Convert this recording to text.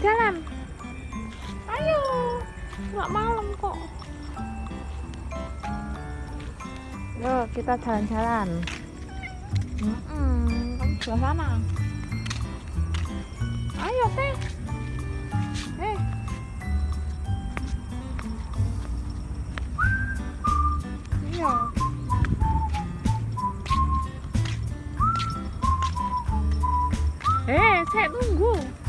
jalan-jalan. Ayo, nggak malam kok. yo kita jalan-jalan. Mm -mm, kamu sebelah sana. Ayo, teh. Eh. Iya. Eh, saya tunggu.